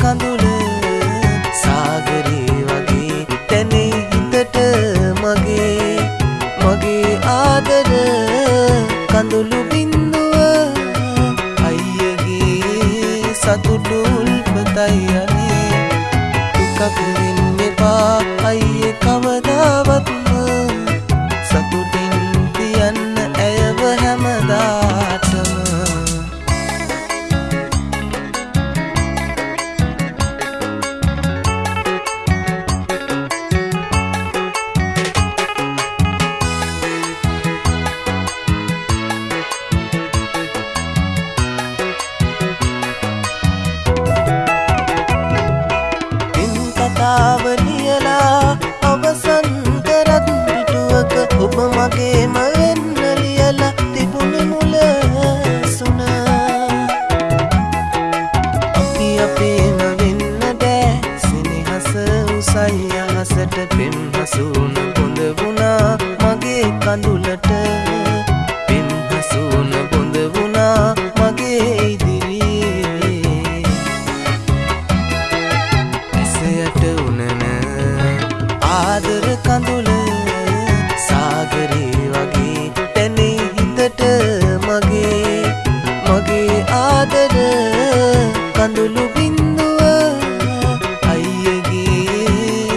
කඳුල සාගරේ වගේ තැනේ හිතට මගේ. මගේ ආදර කඳුළු බින්දුව අයියගේ සතුටු උල්පතයි අනේ. දුකක් වෙන්න එපා අයියේ අහසට පෙම් හසුන බොඳ වුණා. මගේ කඳුලට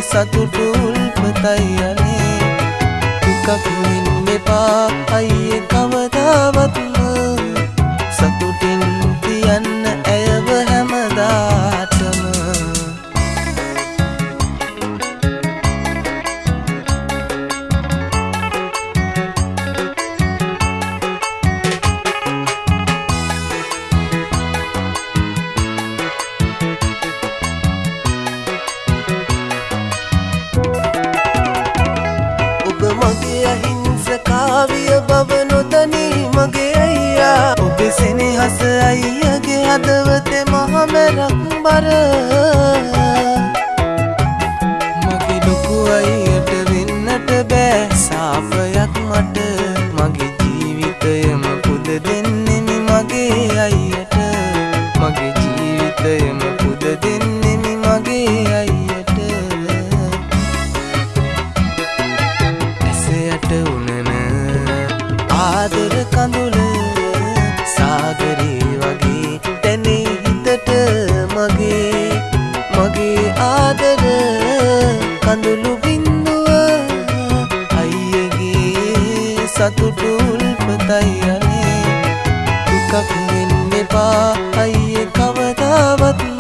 සතුටු උල්පතයි අනේ දුකක් වෙන්න එපා අයියේ කවදාවත්ම somebody කඳුළු බින්දුව අයියගේ සතුටු උල්පතයි අනේ දුකක් වෙන්න එපා අයියේ කවදාවත්